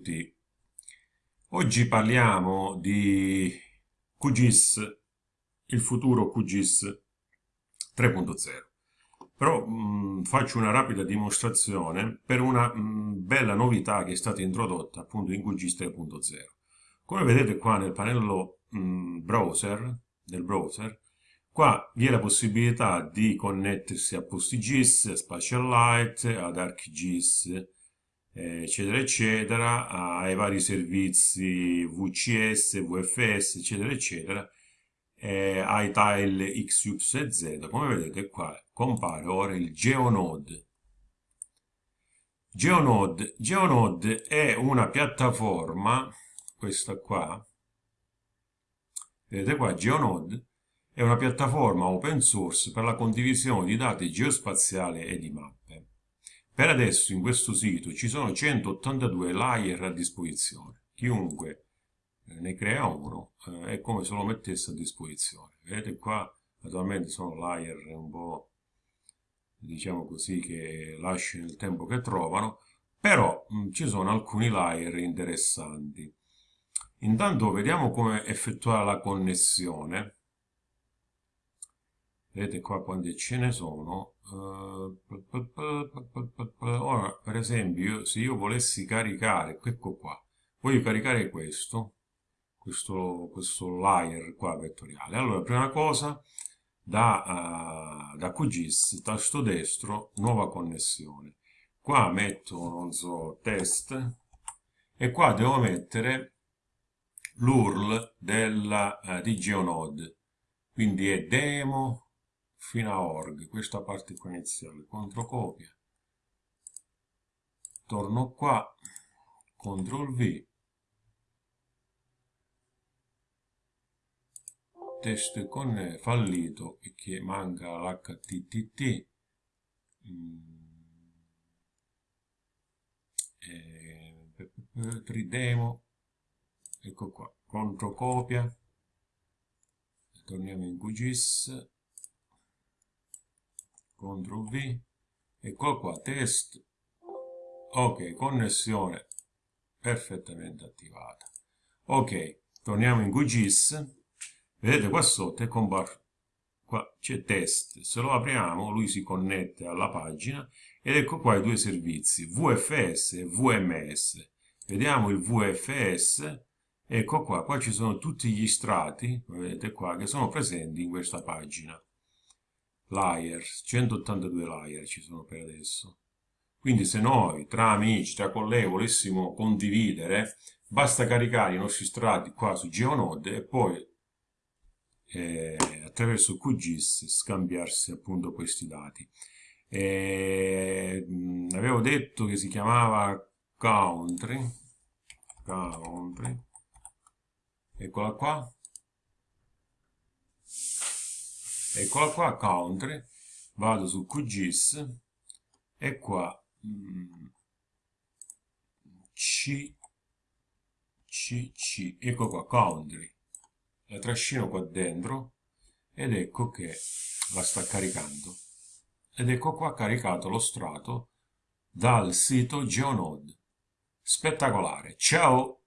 tutti. Oggi parliamo di QGIS, il futuro QGIS 3.0. Però mh, faccio una rapida dimostrazione per una mh, bella novità che è stata introdotta appunto in QGIS 3.0. Come vedete qua nel pannello mh, browser, del browser, qua vi è la possibilità di connettersi a PostGIS, a SpatialLite, ad ArcGIS, eccetera eccetera ai vari servizi VCS, VFS eccetera eccetera eh, ai tile X, Y e Z. Come vedete qua compare ora il GeoNode. GeoNode, GeoNode è una piattaforma questa qua. Vedete qua GeoNode è una piattaforma open source per la condivisione di dati geospaziali e di mappe per adesso in questo sito ci sono 182 layer a disposizione. Chiunque eh, ne crea uno eh, è come se lo mettesse a disposizione. Vedete qua naturalmente sono layer un po' diciamo così che lasciano il tempo che trovano, però mh, mm, ci sono alcuni layer interessanti. Intanto vediamo come effettuare la connessione. Vedete qua quante ce ne sono, ora per esempio se io volessi caricare ecco qua voglio caricare questo questo, questo layer qua vettoriale. Allora prima cosa da, uh, da QGIS tasto destro nuova connessione. Qua metto non so test e qua devo mettere l'url uh, di geonode quindi è demo fino a org, questa parte qua iniziale, controcopia, torno qua, CTRL V, test con fallito e che manca l'HTTT, mm. eh, 3demo, ecco qua, controcopia, torniamo in QGIS, CTRL V, ecco qua, test, ok, connessione perfettamente attivata. Ok, torniamo in QGIS, vedete qua sotto è comparso, qua c'è test, se lo apriamo lui si connette alla pagina ed ecco qua i due servizi, VFS e VMS. Vediamo il VFS, ecco qua, qua ci sono tutti gli strati, vedete qua, che sono presenti in questa pagina layers, 182 layer ci sono per adesso. Quindi se noi tra amici, tra colleghi volessimo condividere, basta caricare i nostri strati qua su GeoNode e poi eh, attraverso QGIS scambiarsi appunto questi dati. E, mh, avevo detto che si chiamava country, country, eccola qua, eccola qua country. Vado su QGIS e qua mm, C C C. Ecco qua country. La trascino qua dentro ed ecco che la sta caricando. Ed ecco qua caricato lo strato dal sito Geonode spettacolare. Ciao